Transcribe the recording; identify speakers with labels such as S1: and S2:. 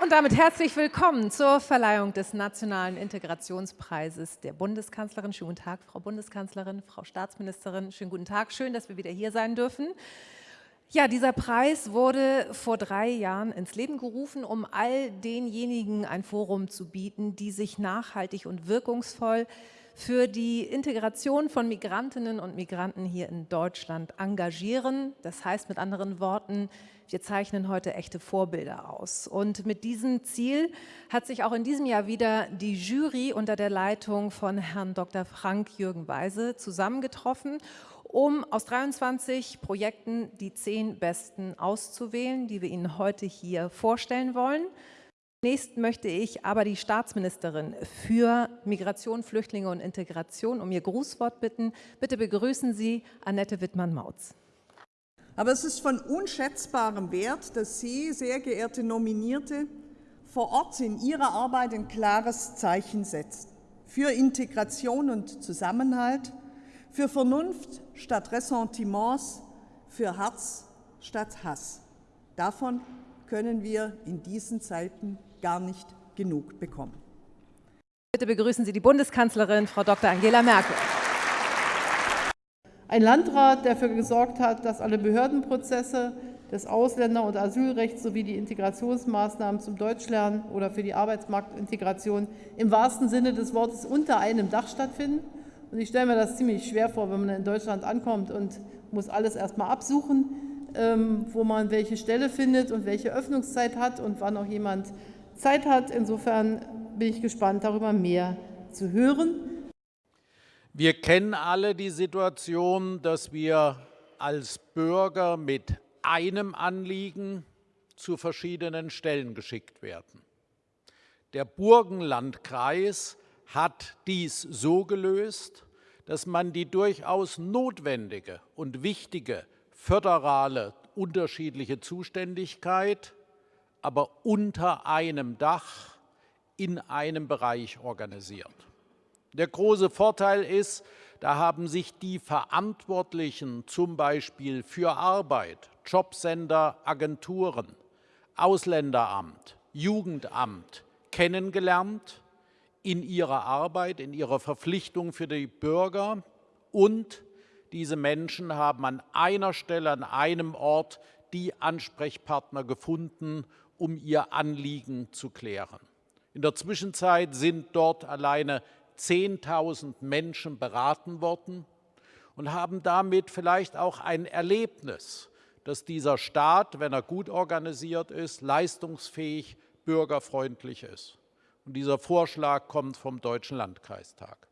S1: Und damit herzlich willkommen zur Verleihung des Nationalen Integrationspreises der Bundeskanzlerin. Schönen guten Tag, Frau Bundeskanzlerin, Frau Staatsministerin. Schönen guten Tag. Schön, dass wir wieder hier sein dürfen. Ja, dieser Preis wurde vor drei Jahren ins Leben gerufen, um all denjenigen ein Forum zu bieten, die sich nachhaltig und wirkungsvoll für die Integration von Migrantinnen und Migranten hier in Deutschland engagieren. Das heißt mit anderen Worten, wir zeichnen heute echte Vorbilder aus. Und mit diesem Ziel hat sich auch in diesem Jahr wieder die Jury unter der Leitung von Herrn Dr. Frank Jürgen Weise zusammengetroffen, um aus 23 Projekten die zehn besten auszuwählen, die wir Ihnen heute hier vorstellen wollen. Zunächst möchte ich aber die Staatsministerin für Migration, Flüchtlinge und Integration um ihr Grußwort bitten. Bitte begrüßen Sie Annette Wittmann-Mautz.
S2: Aber es ist von unschätzbarem Wert, dass Sie, sehr geehrte Nominierte, vor Ort in Ihrer Arbeit ein klares Zeichen setzen für Integration und Zusammenhalt, für Vernunft statt Ressentiments, für Herz statt Hass. Davon können wir in diesen Zeiten gar nicht genug bekommen.
S1: Bitte begrüßen Sie die Bundeskanzlerin, Frau Dr. Angela Merkel.
S3: Ein Landrat, der dafür gesorgt hat, dass alle Behördenprozesse des Ausländer- und Asylrechts sowie die Integrationsmaßnahmen zum Deutschlernen oder für die Arbeitsmarktintegration im wahrsten Sinne des Wortes unter einem Dach stattfinden. Und ich stelle mir das ziemlich schwer vor, wenn man in Deutschland ankommt und muss alles erstmal absuchen, ähm, wo man welche Stelle findet und welche Öffnungszeit hat und wann auch jemand Zeit hat. Insofern bin ich gespannt, darüber mehr zu hören.
S4: Wir kennen alle die Situation, dass wir als Bürger mit einem Anliegen zu verschiedenen Stellen geschickt werden. Der Burgenlandkreis hat dies so gelöst, dass man die durchaus notwendige und wichtige föderale unterschiedliche Zuständigkeit aber unter einem Dach in einem Bereich organisiert. Der große Vorteil ist, da haben sich die Verantwortlichen zum Beispiel für Arbeit, Jobcenter, Agenturen, Ausländeramt, Jugendamt kennengelernt in ihrer Arbeit, in ihrer Verpflichtung für die Bürger und diese Menschen haben an einer Stelle, an einem Ort die Ansprechpartner gefunden, um ihr Anliegen zu klären. In der Zwischenzeit sind dort alleine 10.000 Menschen beraten worden und haben damit vielleicht auch ein Erlebnis, dass dieser Staat, wenn er gut organisiert ist, leistungsfähig, bürgerfreundlich ist. Und dieser Vorschlag kommt vom Deutschen Landkreistag.